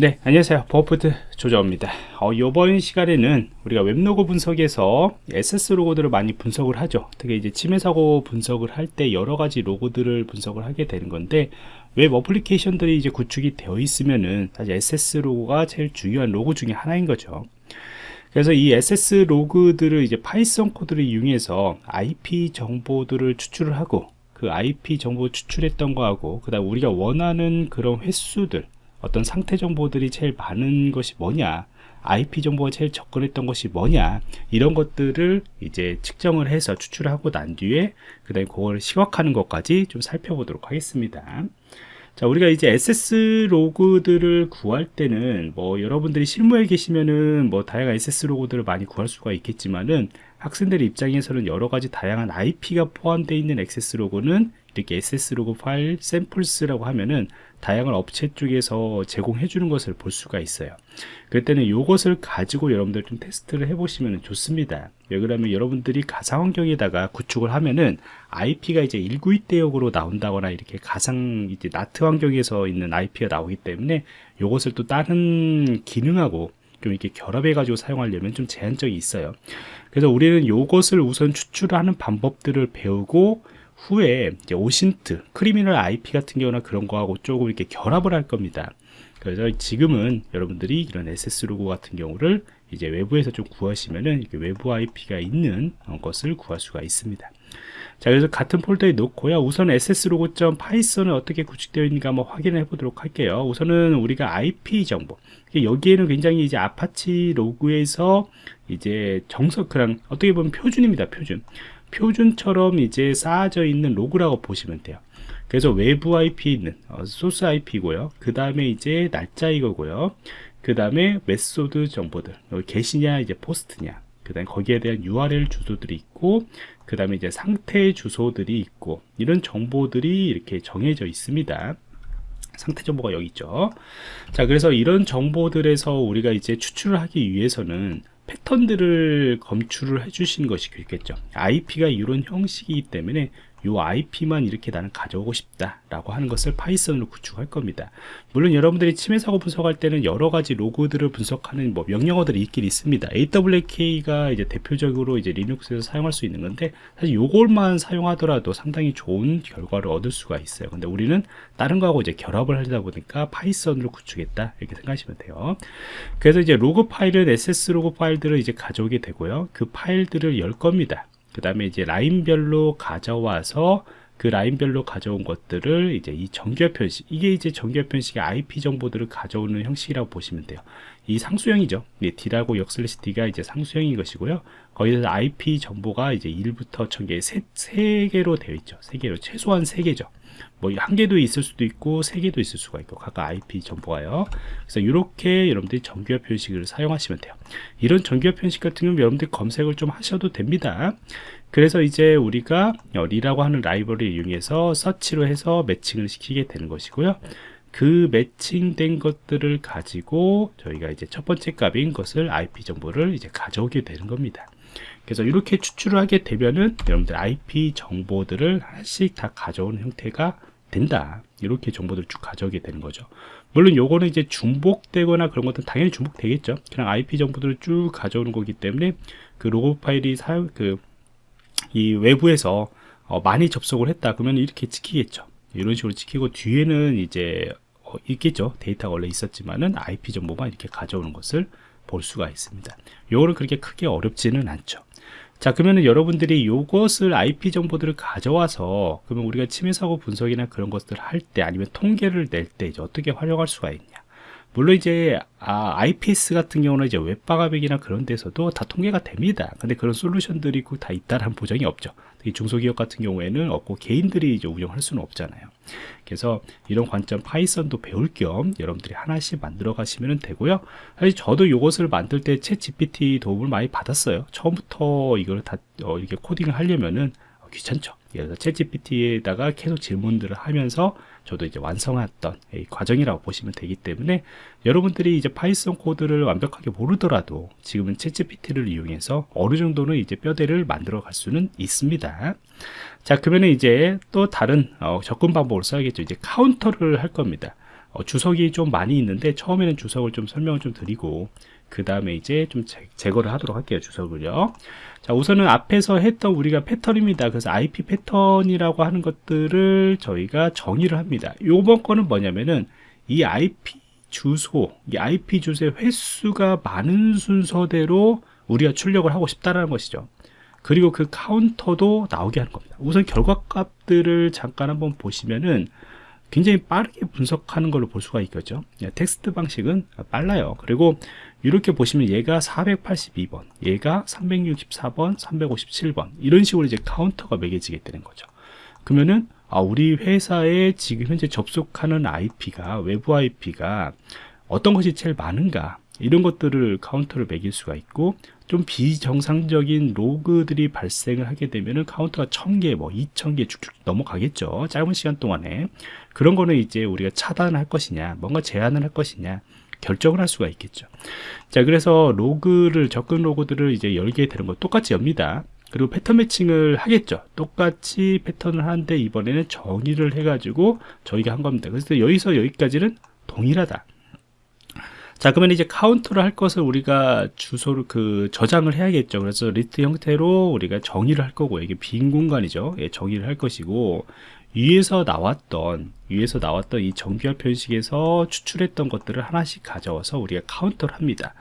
네 안녕하세요. 보안프로젝트 조정원입니다. 어, 이번 시간에는 우리가 웹 로그 분석에서 access 로그들을 많이 분석을 하죠. 특히 이제 침해 사고 분석을 할 때 여러 가지 로그들을 분석을 하게 되는 건데 웹 어플리케이션들이 이제 구축이 되어 있으면은 사실 access 로그가 제일 중요한 로그 중에 하나인 거죠. 그래서 이 access 로그들을 이제 Python 코드를 이용해서 IP 정보들을 추출을 하고 그 IP 정보 추출했던 거하고 그 다음 우리가 원하는 그런 횟수들 어떤 상태 정보들이 제일 많은 것이 뭐냐 IP 정보가 제일 접근했던 것이 뭐냐 이런 것들을 이제 측정을 해서 추출하고 난 뒤에 그 다음에 그걸 시각하는 것까지 좀 살펴보도록 하겠습니다. 자 우리가 이제 SS 로그들을 구할 때는 뭐 여러분들이 실무에 계시면은 뭐 다양한 SS 로그들을 많이 구할 수가 있겠지만은 학생들 입장에서는 여러 가지 다양한 IP가 포함되어 있는 액세스 로고는 이렇게 SS 로고 파일 샘플스라고 하면은 다양한 업체 쪽에서 제공해 주는 것을 볼 수가 있어요. 그때는 이것을 가지고 여러분들 좀 테스트를 해 보시면 좋습니다. 왜 그러면 여러분들이 가상 환경에다가 구축을 하면은 IP가 이제 1921대역으로 나온다거나 이렇게 가상 이제 나트 환경에서 있는 IP가 나오기 때문에 이것을 또 다른 기능하고 좀 이렇게 결합해 가지고 사용하려면 좀 제한적이 있어요 그래서 우리는 이것을 우선 추출하는 방법들을 배우고 후에 이제 OSINT, Criminal IP 같은 경우나 그런 거하고 조금 이렇게 결합을 할 겁니다. 그래서 지금은 여러분들이 이런 access 로그 같은 경우를 이제 외부에서 좀 구하시면은 외부 IP가 있는 것을 구할 수가 있습니다. 자 그래서 같은 폴더에 놓고요 우선 access 로그.python은 어떻게 구축되어 있는가 한번 확인해 보도록 할게요 우선은 우리가 IP 정보 여기에는 굉장히 이제 아파치 로그에서 이제 정석 그냥 어떻게 보면 표준입니다 표준. 표준처럼 이제 쌓아져 있는 로그라고 보시면 돼요. 그래서 외부 IP 있는 어, 소스 IP고요. 그 다음에 이제 날짜 이거고요. 그 다음에 method 정보들 여기 GET이냐 이제 POST냐. 그 다음에 거기에 대한 URL 주소들이 있고 그 다음에 이제 상태 주소들이 있고 이런 정보들이 이렇게 정해져 있습니다. 상태 정보가 여기 있죠. 자 그래서 이런 정보들에서 우리가 이제 추출을 하기 위해서는 패턴들을 검출을 해 주신 것이 좋겠죠. IP가 이런 형식이기 때문에 요 IP만 이렇게 나는 가져오고 싶다 라고 하는 것을 Python으로 구축할 겁니다. 물론 여러분들이 침해 사고 분석할 때는 여러 가지 로그들을 분석하는 뭐 명령어들이 있긴 있습니다. AWK가 이제 대표적으로 이제 Linux에서 사용할 수 있는 건데 사실 요걸만 사용하더라도 상당히 좋은 결과를 얻을 수가 있어요. 근데 우리는 다른 거하고 이제 결합을 하다 보니까 Python으로 구축했다 이렇게 생각하시면 돼요. 그래서 이제 로그 파일은 access 로그 파일들을 이제 가져오게 되고요. 그 파일들을 열 겁니다 그 다음에 이제 라인별로 가져와서 그 라인별로 가져온 것들을 이제 이 정규 표현식 이게 이제 정규 표현식의 IP 정보들을 가져오는 형식이라고 보시면 돼요 이 상수형이죠. 네, D라고 역슬래시 D가 이제 상수형인 것이고요. 거기서 IP 정보가 이제 1부터 1000개 세, 세 개로 되어 있죠. 세 개로 최소한 세 개죠. 뭐 한 개도 있을 수도 있고 세 개도 있을 수가 있고 각각 IP 정보가요. 그래서 이렇게 여러분들이 정규화 표식을 사용하시면 돼요. 이런 정규화 표식 같은 경우 여러분들이 검색을 좀 하셔도 됩니다. 그래서 이제 우리가 리라고 하는 라이브러리 이용해서 서치로 해서 매칭을 시키게 되는 것이고요 그 매칭된 것들을 가지고 저희가 이제 첫 번째 값인 것을 IP 정보를 이제 가져오게 되는 겁니다. 그래서 이렇게 추출을 하게 되면은 여러분들 IP 정보들을 하나씩 다 가져오는 형태가 된다. 이렇게 정보들을 쭉 가져오게 되는 거죠. 물론 요거는 이제 중복되거나 그런 것들은 당연히 중복되겠죠. 그냥 IP 정보들을 쭉 가져오는 거기 때문에 그 로고 파일이 사용 그 이 외부에서 어 많이 접속을 했다. 그러면 이렇게 찍히겠죠 이런 식으로 찍히고 뒤에는 이제 어 있겠죠. 데이터가 원래 있었지만은 IP 정보만 이렇게 가져오는 것을 볼 수가 있습니다. 요거는 그렇게 크게 어렵지는 않죠. 자 그러면 여러분들이 이것을 IP 정보들을 가져와서 그러면 우리가 침해 사고 분석이나 그런 것들을 할 때 아니면 통계를 낼 때 이제 어떻게 활용할 수가 있냐 물론 이제 아, IPS 같은 경우는 이제 웹 방화벽이나 그런 데서도 다 통계가 됩니다. 근데 그런 솔루션들이 꼭 다 있다는 보장이 없죠. 특히 중소기업 같은 경우에는 없고 개인들이 이제 운영할 수는 없잖아요. 그래서 이런 관점 Python도 배울 겸 여러분들이 하나씩 만들어 가시면 되고요. 사실 저도 이것을 만들 때 ChatGPT 도움을 많이 받았어요. 처음부터 이걸 다 어, 이렇게 코딩을 하려면은 귀찮죠. 그래서 ChatGPT에다가 계속 질문들을 하면서 저도 이제 완성했던 과정이라고 보시면 되기 때문에 여러분들이 이제 Python 코드를 완벽하게 모르더라도 지금은 ChatGPT를 이용해서 어느 정도는 이제 뼈대를 만들어 갈 수는 있습니다. 자, 그러면 이제 또 다른 어, 접근 방법을 써야겠죠. 이제 카운터를 할 겁니다. 어, 주석이 좀 많이 있는데 처음에는 주석을 좀 설명을 좀 드리고 그 다음에 이제 좀 제, 제거를 하도록 할게요 주석을요. 자 우선은 앞에서 했던 우리가 패턴입니다. 그래서 IP 패턴이라고 하는 것들을 저희가 정의를 합니다. 요번 거는 뭐냐면은 이 IP 주소 이 IP 주소의 횟수가 많은 순서대로 우리가 출력을 하고 싶다라는 것이죠. 그리고 그 카운터도 나오게 하는 겁니다. 우선 결과값들을 잠깐 한번 보시면은 굉장히 빠르게 분석하는 걸로 볼 수가 있겠죠. 예, 텍스트 방식은 빨라요. 그리고 이렇게 보시면 얘가 482번 얘가 364번 357번 이런 식으로 이제 카운터가 매겨지게 되는 거죠. 그러면은 아, 우리 회사에 지금 현재 접속하는 IP가 외부 IP가 어떤 것이 제일 많은가 이런 것들을 카운터를 매길 수가 있고 좀 비정상적인 로그들이 발생을 하게 되면은 카운터가 1000개 뭐 2000개 쭉쭉 넘어가겠죠. 짧은 시간 동안에. 그런 거는 이제 우리가 차단할 것이냐 뭔가 제한을 할 것이냐 결정을 할 수가 있겠죠. 자 그래서 로그를 접근 로그들을 이제 열게 되는 거 똑같이 엽니다. 그리고 패턴 매칭을 하겠죠. 똑같이 패턴을 하는데 이번에는 정의를 해 가지고 저희가 한 겁니다. 그래서 여기서 여기까지는 동일하다 자 그러면 이제 카운트를 할 것을 우리가 주소를 그 저장을 해야겠죠. 그래서 리스트 형태로 우리가 정의를 할 거고 이게 빈 공간이죠. 예, 정의를 할 것이고 위에서 나왔던 위에서 나왔던 이 정규 표현식에서 추출했던 것들을 하나씩 가져와서 우리가 카운터를 합니다.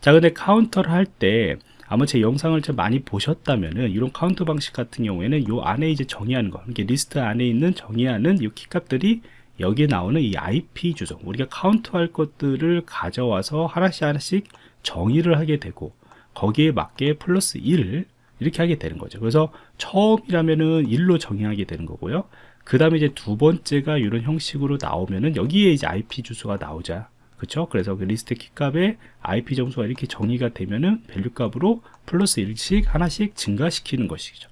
자 근데 카운터를 할 때 아마 제 영상을 좀 많이 보셨다면은 이런 카운터 방식 같은 경우에는 요 안에 이제 정의하는 거 이게 리스트 안에 있는 정의하는 이 키값들이 여기에 나오는 이 IP 주소 우리가 카운트할 것들을 가져와서 하나씩 하나씩 정의를 하게 되고 거기에 맞게 플러스 1 이렇게 하게 되는 거죠. 그래서 처음이라면은 1로 정의하게 되는 거고요. 그 다음에 이제 두 번째가 이런 형식으로 나오면은 여기에 이제 IP 주소가 나오자. 그렇죠 그래서 그 리스트 키 값에 IP 주소가 이렇게 정의가 되면은 value 값으로 플러스 1씩 하나씩 증가시키는 것이죠.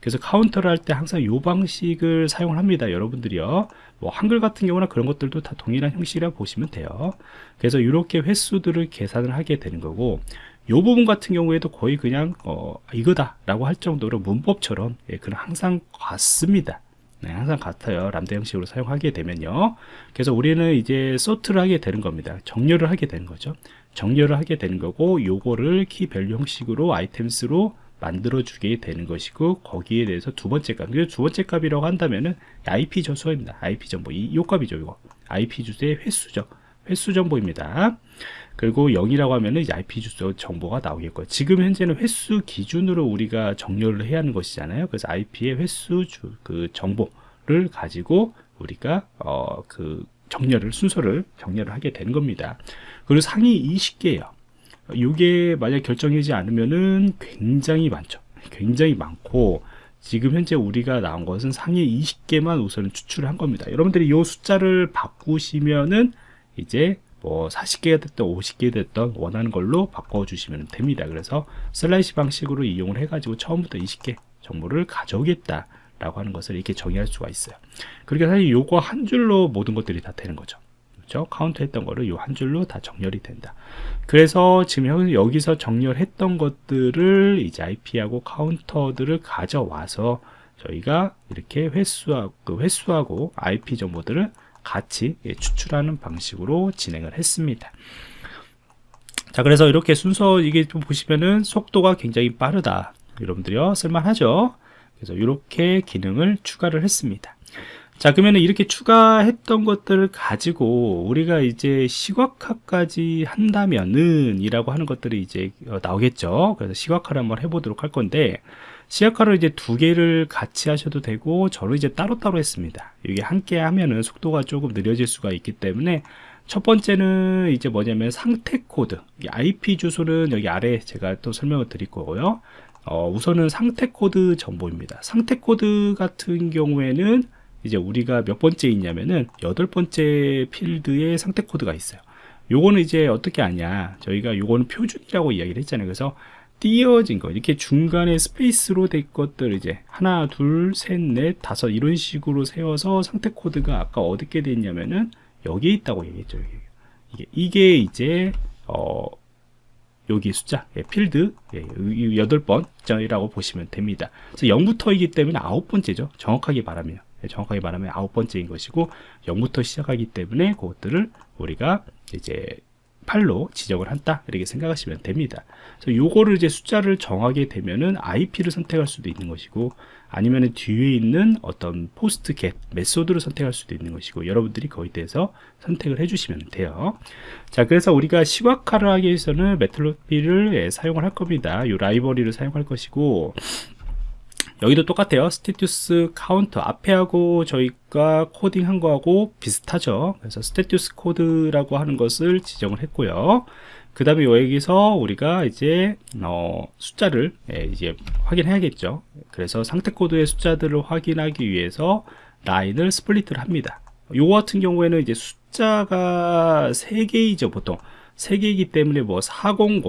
그래서 카운터를 할 때 항상 이 방식을 사용을 합니다 여러분들이요 뭐 한글 같은 경우나 그런 것들도 다 동일한 형식이라 보시면 돼요. 그래서 이렇게 횟수들을 계산을 하게 되는 거고 이 부분 같은 경우에도 거의 그냥 어, 이거다 라고 할 정도로 문법처럼 예, 그냥 항상 같습니다. 네, 항상 같아요. 람다 형식으로 사용하게 되면요. 그래서 우리는 이제 sort를 하게 되는 겁니다. 정렬을 하게 되는 거죠. 정렬을 하게 되는 거고 요거를 key value 형식으로 items로 만들어 주게 되는 것이고 거기에 대해서 두 번째 값. 두 번째 값이라고 한다면은 IP 주소입니다. IP 정보. 이, 요 값이죠, 이거. IP 주소의 횟수죠. 횟수 정보입니다. 그리고 0이라고 하면은 IP 주소 정보가 나오겠고요. 지금 현재는 횟수 기준으로 우리가 정렬을 해야 하는 것이잖아요. 그래서 IP의 횟수 주, 그 정보를 가지고 우리가 어, 그 정렬을 순서를 정렬을 하게 되는 겁니다. 그리고 상위 20개예요. 이게 만약 결정되지 않으면은 굉장히 많죠. 굉장히 많고 지금 현재 우리가 나온 것은 상위 20개만 우선 추출을 한 겁니다. 여러분들이 이 숫자를 바꾸시면은 이제 뭐 40개가 됐던 50개 됐던 원하는 걸로 바꿔 주시면 됩니다. 그래서 슬라이시 방식으로 이용을 해 가지고 처음부터 20개 정보를 가져오겠다 라고 하는 것을 이렇게 정의할 수가 있어요. 그러니까 사실 요거 한 줄로 모든 것들이 다 되는 거죠. 그죠? 카운트 했던 거를 요 한 줄로 다 정렬이 된다. 그래서 지금 여기서 정렬 했던 것들을 이제 IP하고 카운터들을 가져와서 저희가 이렇게 횟수하고, 그 횟수하고 IP 정보들을 같이 예, 추출하는 방식으로 진행을 했습니다. 자, 그래서 이렇게 순서 이게 좀 보시면은 속도가 굉장히 빠르다. 여러분들이요, 쓸만하죠? 그래서 이렇게 기능을 추가를 했습니다. 자 그러면 이렇게 추가했던 것들을 가지고 우리가 이제 시각화까지 한다면은 이라고 하는 것들이 이제 어, 나오겠죠. 그래서 시각화를 한번 해보도록 할 건데 시각화를 이제 두 개를 같이 하셔도 되고 저를 이제 따로따로 했습니다. 이게 함께 하면은 속도가 조금 느려질 수가 있기 때문에 첫 번째는 이제 뭐냐면 상태 코드. IP 주소는 여기 아래 제가 또 설명을 드릴 거고요. 어, 우선은 상태 코드 정보입니다. 상태 코드 같은 경우에는 이제 우리가 몇 번째 있냐면은 여덟 번째 필드에 상태 코드가 있어요. 요거는 이제 어떻게 하냐? 저희가 요거는 표준이라고 이야기를 했잖아요. 그래서 띄어진 거 이렇게 중간에 스페이스로 된 것들 이제 하나 둘셋넷 다섯 이런 식으로 세어서 상태 코드가 아까 어떻게 됐냐면은 여기에 있다고 얘기했죠 이게 이게 이제 어 여기 숫자 예, 필드 예, 여덟 번이라고 보시면 됩니다. 그래서 0부터이기 때문에 아홉 번째죠 정확하게 말하면. 예, 정확하게 말하면 아홉 번째인 것이고 0부터 시작하기 때문에 그것들을 우리가 이제 8로 지정을 한다 이렇게 생각하시면 됩니다. 그래서 요거를 이제 숫자를 정하게 되면은 IP를 선택할 수도 있는 것이고 아니면 뒤에 있는 어떤 POST GET method를 선택할 수도 있는 것이고 여러분들이 거기에 대해서 선택을 해주시면 돼요. 자 그래서 우리가 시각화를 하기 위해서는 Matplotlib를 예, 사용을 할 겁니다. 이 라이브러리를 사용할 것이고 여기도 똑같아요. status 카운터 앞에 하고 저희가 코딩한 거하고 비슷하죠. 그래서 status 코드라고 하는 것을 지정을 했고요. 그 다음에 여기서 우리가 이제 어, 숫자를 예, 이제 확인해야겠죠. 그래서 상태 코드의 숫자들을 확인하기 위해서 라인을 split를 합니다. 요거 같은 경우에는 이제 숫자가 3개이죠 보통. 3개이기 때문에 뭐 400,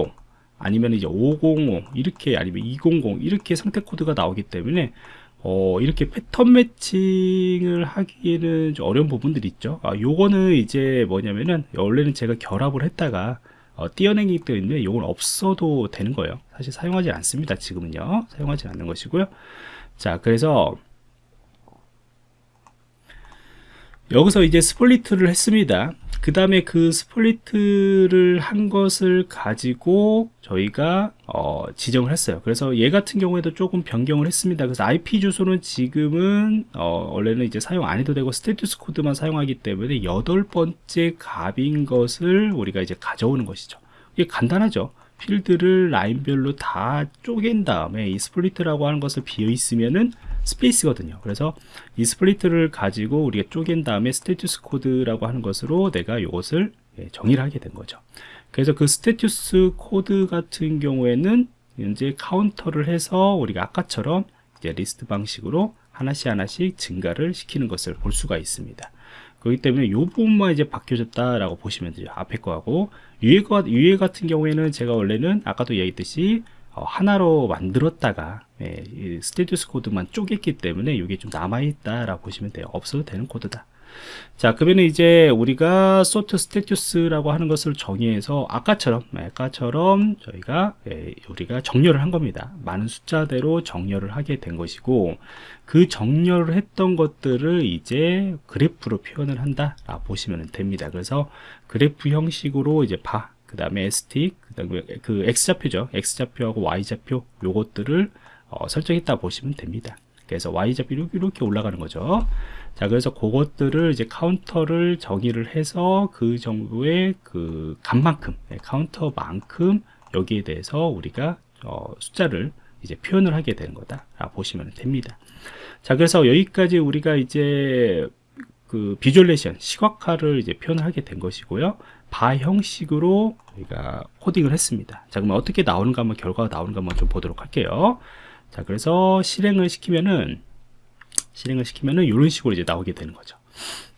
아니면 이제 505 이렇게 아니면 200 이렇게 상태 코드가 나오기 때문에 어, 이렇게 패턴 매칭을 하기에는 좀 어려운 부분들이 있죠. 아, 요거는 이제 뭐냐면은 원래는 제가 결합을 했다가 어, 띄어내기 때문에 요건 없어도 되는 거예요. 사실 사용하지 않습니다 지금은요. 사용하지 않는 것이고요. 자 그래서 여기서 이제 split를 했습니다. 그 다음에 그 split를 한 것을 가지고 저희가 어, 지정을 했어요. 그래서 얘 같은 경우에도 조금 변경을 했습니다. 그래서 IP 주소는 지금은 어, 원래는 이제 사용 안 해도 되고 status 코드만 사용하기 때문에 여덟 번째 값인 것을 우리가 이제 가져오는 것이죠. 이게 간단하죠. 필드를 라인별로 다 쪼갠 다음에 이 split라고 하는 것을 비어 있으면은 스페이스거든요. 그래서 이 split를 가지고 우리가 쪼갠 다음에 status 코드라고 하는 것으로 내가 이것을 예, 정의를 하게 된 거죠. 그래서 그 status 코드 같은 경우에는 이제 카운터를 해서 우리가 아까처럼 이제 리스트 방식으로 하나씩 하나씩 증가를 시키는 것을 볼 수가 있습니다. 그렇기 때문에 이 부분만 이제 바뀌어졌다라고 보시면 돼요 앞에 거하고. 위에, 거, 위에 같은 경우에는 제가 원래는 아까도 얘기했듯이 어, 하나로 만들었다가 예, status 코드만 쪼갰기 때문에 이게 좀 남아있다 라고 보시면 돼요. 없어도 되는 코드다. 자 그러면 이제 우리가 sort status라고 하는 것을 정의해서 아까처럼 예, 아까처럼 저희가 예, 우리가 정렬을 한 겁니다. 많은 숫자대로 정렬을 하게 된 것이고 그 정렬을 했던 것들을 이제 그래프로 표현을 한다 라 보시면 됩니다. 그래서 그래프 형식으로 이제 바 그 다음에 스틱 그 X좌표죠. X좌표하고 Y좌표 요것들을 어, 설정했다 보시면 됩니다. 그래서 Y좌표 이렇게, 올라가는 거죠. 자 그래서 그것들을 이제 카운터를 정의를 해서 그 정도의 그 값만큼 네, 카운터만큼 여기에 대해서 우리가 어, 숫자를 이제 표현을 하게 되는 거다. 보시면 됩니다. 자 그래서 여기까지 우리가 이제 그 visualization 시각화를 이제 표현을 하게 된 것이고요. 바 형식으로 우리가 코딩을 했습니다. 자 그러면 어떻게 나오는가 한번 결과가 나오는가 한번 좀 보도록 할게요. 자 그래서 실행을 시키면은 실행을 시키면은 이런 식으로 이제 나오게 되는 거죠.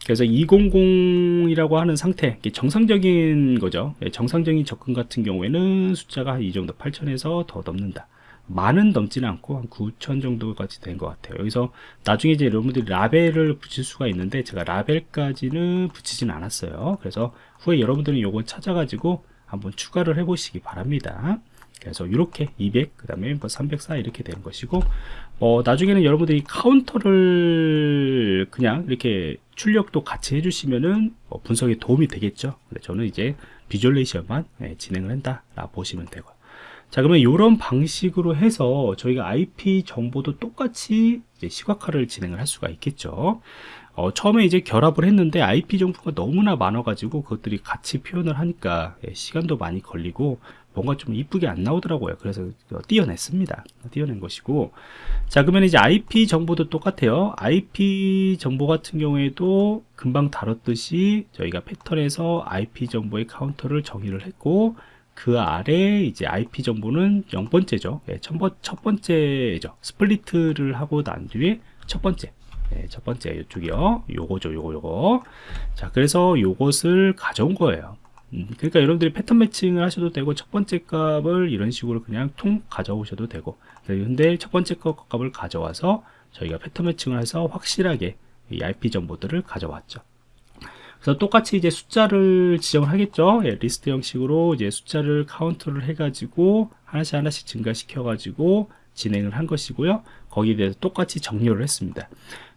그래서 200이라고 하는 상태 정상적인 거죠. 예, 정상적인 접근 같은 경우에는 숫자가 이 정도 8000에서 더 넘는다. 많은 넘지는 않고 한 9천 정도까지 된 것 같아요. 여기서 나중에 이제 여러분들이 라벨을 붙일 수가 있는데 제가 라벨까지는 붙이진 않았어요. 그래서 후에 여러분들은 요거 찾아가지고 한번 추가를 해 보시기 바랍니다 그래서 이렇게 200, 그 다음에 뭐304 이렇게 되는 것이고, 어, 나중에는 여러분들이 카운터를 그냥 이렇게 출력도 같이 해주시면은 뭐 분석에 도움이 되겠죠. 근데 저는 이제 visualization만 네, 진행을 한다. 라 보시면 되고요. 자, 그러면 이런 방식으로 해서 저희가 IP 정보도 똑같이 시각화를 진행을 할 수가 있겠죠. 어, 처음에 이제 결합을 했는데 IP 정보가 너무나 많아가지고 그것들이 같이 표현을 하니까 예, 시간도 많이 걸리고 뭔가 좀 이쁘게 안 나오더라고요. 그래서 띄어냈습니다. 띄어낸 것이고. 자 그러면 이제 IP 정보도 똑같아요. IP 정보 같은 경우에도 금방 다뤘듯이 저희가 패턴에서 IP 정보의 카운터를 정의를 했고 그 아래 이제 IP 정보는 0번째죠. 예, 첫 번째죠. split를 하고 난 뒤에 첫 번째. 예, 첫 번째 이쪽이요. 요거죠 요거 요거. 자 그래서 요것을 가져온 거예요. 음, 그러니까 여러분들이 패턴 matching을 하셔도 되고 첫 번째 값을 이런 식으로 그냥 통 가져오셔도 되고. 근데 첫 번째 값을 가져와서 저희가 패턴 matching을 해서 확실하게 이 IP 정보들을 가져왔죠 그래서 똑같이 이제 숫자를 지정을 하겠죠 예, 리스트 형식으로 이제 숫자를 카운트를 해 가지고 하나씩 하나씩 증가시켜 가지고 진행을 한 것이고요 거기에 대해서 똑같이 정렬을 했습니다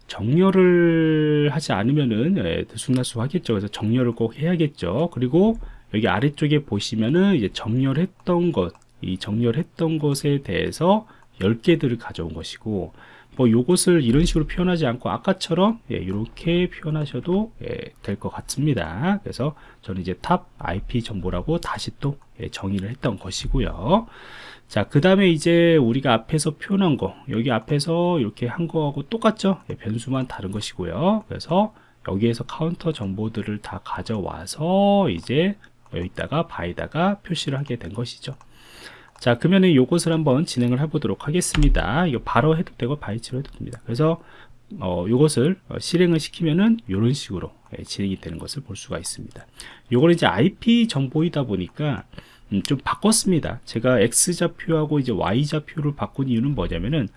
정렬을 하지 않으면은 예, 들쑥날쑥 하겠죠. 그래서 정렬을 꼭 해야겠죠. 그리고 여기 아래쪽에 보시면은 이제 정렬했던 것, 이 정렬했던 것에 대해서 10개들을 가져온 것이고 뭐 요것을 이런 식으로 표현하지 않고 아까처럼 예, 이렇게 표현하셔도 예, 될것 같습니다. 그래서 저는 이제 top IP 정보라고 다시 또 예, 정의를 했던 것이고요. 자, 그 다음에 이제 우리가 앞에서 표현한 거, 여기 앞에서 이렇게 한 거하고 똑같죠? 예, 변수만 다른 것이고요. 그래서 여기에서 카운터 정보들을 다 가져와서 이제 여기다가 bar에다가 표시를 하게 된 것이죠. 자, 그러면은 요것을 한번 진행을 해보도록 하겠습니다. 이거 바로 해도 되고 barh로 해도 됩니다. 그래서 어, 요것을 어, 실행을 시키면은 이런 식으로 예, 진행이 되는 것을 볼 수가 있습니다. 요거는 이제 IP 정보이다 보니까 음, 좀 바꿨습니다. 제가 X좌표하고 이제 Y좌표를 바꾼 이유는 뭐냐면은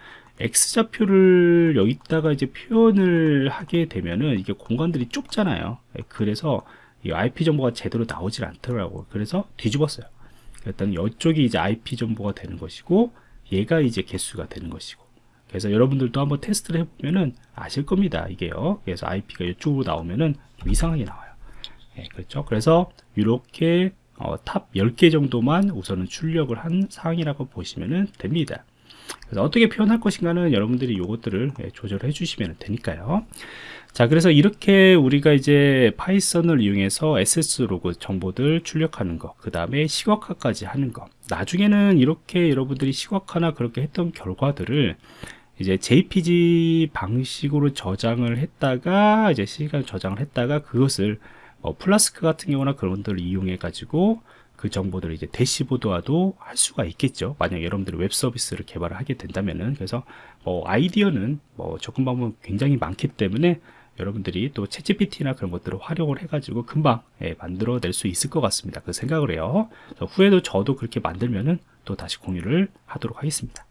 X좌표를 여기다가 이제 표현을 하게 되면은 이게 공간들이 좁잖아요. 예, 그래서 이 IP 정보가 제대로 나오질 않더라고요. 그래서 뒤집었어요. 일단 이쪽이 이제 IP 정보가 되는 것이고 얘가 이제 개수가 되는 것이고 그래서 여러분들도 한번 테스트를 해보면은 아실 겁니다. 이게요. 그래서 IP가 이쪽으로 나오면은 좀 이상하게 나와요. 예, 그렇죠. 그래서 이렇게 어, top 10개 정도만 우선은 출력을 한 사항이라고 보시면 됩니다. 그래서 어떻게 표현할 것인가는 여러분들이 이것들을 예, 조절해 주시면 되니까요. 자, 그래서 이렇게 우리가 이제 파이썬을 이용해서 액세스 로그 정보들 출력하는 거, 그 다음에 시각화까지 하는 거. 나중에는 이렇게 여러분들이 시각화나 그렇게 했던 결과들을 이제 JPG 방식으로 저장을 했다가 이제 시간 저장을 했다가 그것을 어, 플라스크 같은 경우나 그런 것들을 이용해 가지고 그 정보들을 이제 대시보드화도 할 수가 있겠죠. 만약 여러분들이 웹 서비스를 개발을 하게 된다면은 그래서 뭐 아이디어는 뭐 접근 방법 굉장히 많기 때문에 여러분들이 또 챗GPT나 그런 것들을 활용을 해가지고 금방 예, 만들어낼 수 있을 것 같습니다. 그 생각을 해요. 후에도 저도 그렇게 만들면은 또 다시 공유를 하도록 하겠습니다.